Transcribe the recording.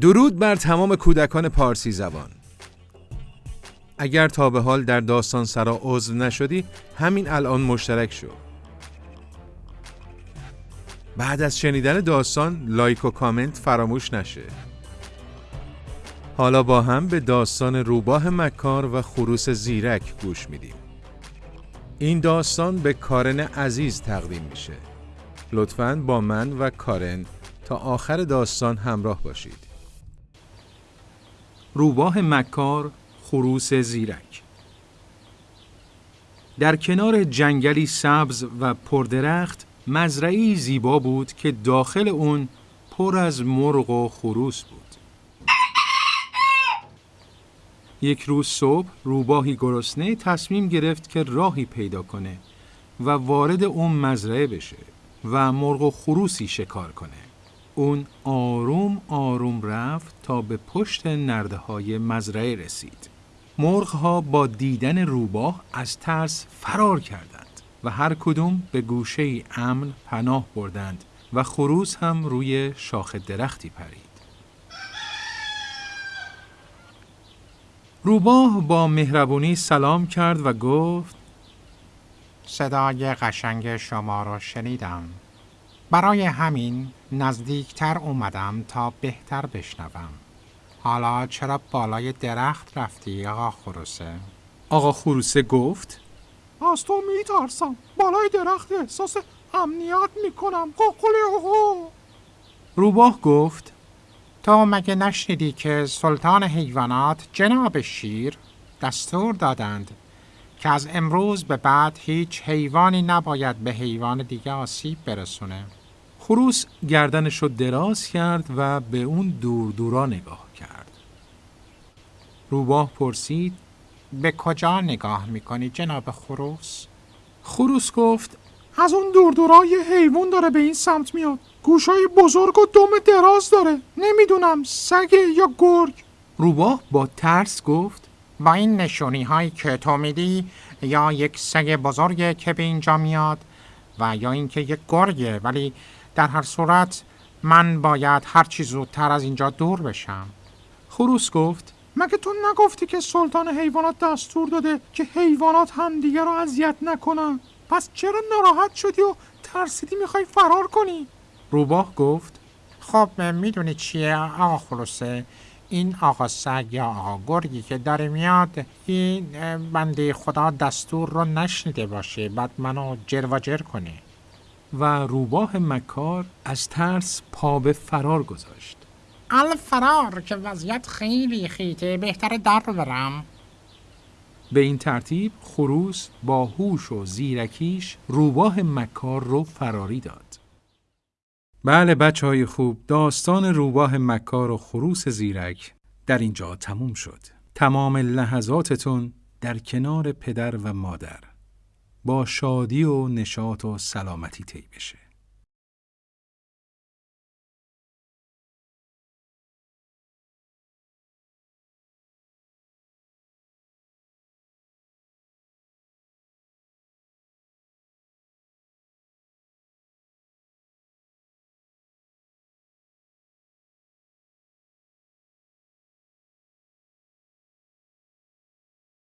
درود بر تمام کودکان پارسی زبان. اگر تا به حال در داستان سرا عضو نشدی همین الان مشترک شو. بعد از شنیدن داستان لایک و کامنت فراموش نشه. حالا با هم به داستان روباه مکار و خروس زیرک گوش میدیم. این داستان به کارن عزیز تقدیم میشه. لطفاً با من و کارن تا آخر داستان همراه باشید. روباه مکار خروس زیرک در کنار جنگلی سبز و پردرخت مزرعی زیبا بود که داخل اون پر از مرغ و خروس بود. یک روز صبح روباهی گرسنه تصمیم گرفت که راهی پیدا کنه و وارد اون مزرعه بشه و مرغ و خروسی شکار کنه. اون آروم آروم رفت تا به پشت نرده های مزرعه رسید. مرغ ها با دیدن روباه از ترس فرار کردند و هر کدوم به گوشه امن پناه بردند و خروس هم روی شاخ درختی پرید. روباه با مهربونی سلام کرد و گفت صدای قشنگ شما را شنیدم. برای همین نزدیکتر اومدم تا بهتر بشنوم. حالا چرا بالای درخت رفتی آقا خروسه؟ آقا خروسه گفت؟ از تو میترسم. بالای درخت احساس امنیت می‌کنم. قوقلی آقا روباه گفت؟ تو مگه نشنیدی که سلطان حیوانات جناب شیر دستور دادند که از امروز به بعد هیچ حیوانی نباید به حیوان دیگه آسیب برسونه؟ خروس گردنش رو دراز کرد و به اون دور دورا نگاه کرد. روباه پرسید به کجا نگاه می‌کنی جناب خروس؟ خروس گفت از اون دور دورا یه حیوان داره به این سمت میاد گوشای بزرگ و دم دراز داره نمی‌دونم سگ یا گرگ روباه با ترس گفت با این نشونی هایی که تو میدی یا یک سگ بزرگه که به اینجا میاد و یا اینکه یک گرگه ولی در هر صورت من باید هر چی زودتر از اینجا دور بشم. خروس گفت مگه تو نگفتی که سلطان حیوانات دستور داده که حیوانات همدیگه رو اذیت نکنن؟ پس چرا ناراحت شدی و ترسیدی می‌خوای فرار کنی؟ روباه گفت خب می‌دونی چیه؟ آقا خلوصه این آقا سگ یا آقا گرگی که داره میاد این بنده خدا دستور رو نشنیده باشه بعد منو جر و جر کنه. و روباه مکار از ترس پا به فرار گذاشت. الفرار که وضعیت خیلی خیته بهتر در برم. به این ترتیب خروس با هوش و زیرکیش روباه مکار رو فراری داد. بله بچه های خوب داستان روباه مکار و خروس زیرک در اینجا تموم شد. تمام لحظاتتون در کنار پدر و مادر. با شادی و نشاط و سلامتی طی بشه.